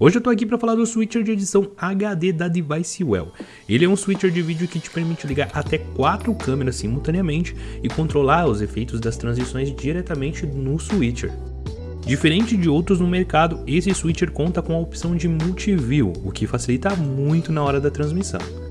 Hoje eu tô aqui para falar do switcher de edição HD da Devicewell. Ele é um switcher de vídeo que te permite ligar até quatro câmeras simultaneamente e controlar os efeitos das transições diretamente no switcher. Diferente de outros no mercado, esse switcher conta com a opção de multiview, o que facilita muito na hora da transmissão.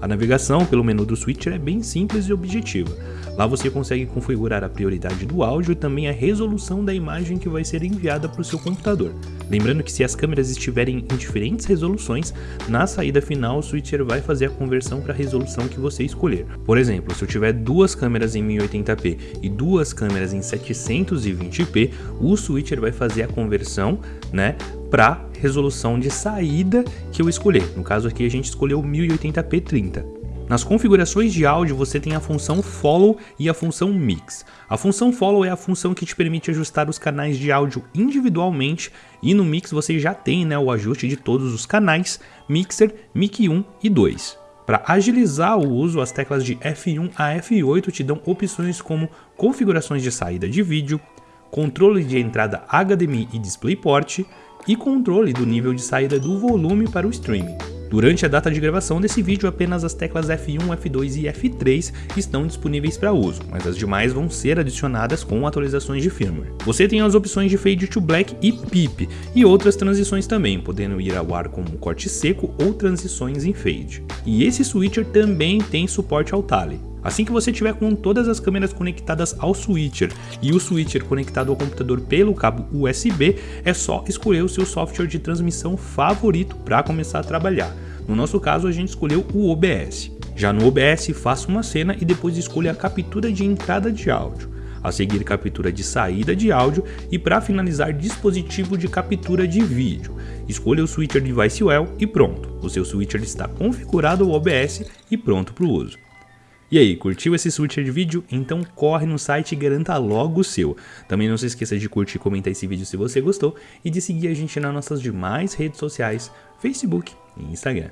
A navegação pelo menu do switcher é bem simples e objetiva. Lá você consegue configurar a prioridade do áudio e também a resolução da imagem que vai ser enviada para o seu computador. Lembrando que se as câmeras estiverem em diferentes resoluções, na saída final o switcher vai fazer a conversão para a resolução que você escolher. Por exemplo, se eu tiver duas câmeras em 1080p e duas câmeras em 720p, o switcher vai fazer a conversão, né, para resolução de saída que eu escolher. No caso aqui a gente escolheu 1080p 30. Nas configurações de áudio você tem a função Follow e a função Mix. A função Follow é a função que te permite ajustar os canais de áudio individualmente e no Mix você já tem né, o ajuste de todos os canais, Mixer, Mic 1 e 2. Para agilizar o uso, as teclas de F1 a F8 te dão opções como configurações de saída de vídeo, controle de entrada HDMI e DisplayPort e controle do nível de saída do volume para o streaming. Durante a data de gravação desse vídeo, apenas as teclas F1, F2 e F3 estão disponíveis para uso, mas as demais vão ser adicionadas com atualizações de firmware. Você tem as opções de Fade to Black e PIP, e outras transições também, podendo ir ao ar como corte seco ou transições em Fade. E esse switcher também tem suporte ao Tally. Assim que você tiver com todas as câmeras conectadas ao switcher e o switcher conectado ao computador pelo cabo USB, é só escolher o seu software de transmissão favorito para começar a trabalhar. No nosso caso, a gente escolheu o OBS. Já no OBS, faça uma cena e depois escolha a captura de entrada de áudio. A seguir, captura de saída de áudio e para finalizar, dispositivo de captura de vídeo. Escolha o switcher Devicewell e pronto, o seu switcher está configurado ao OBS e pronto para o uso. E aí, curtiu esse switcher de vídeo? Então corre no site e garanta logo o seu. Também não se esqueça de curtir e comentar esse vídeo se você gostou e de seguir a gente nas nossas demais redes sociais, Facebook e Instagram.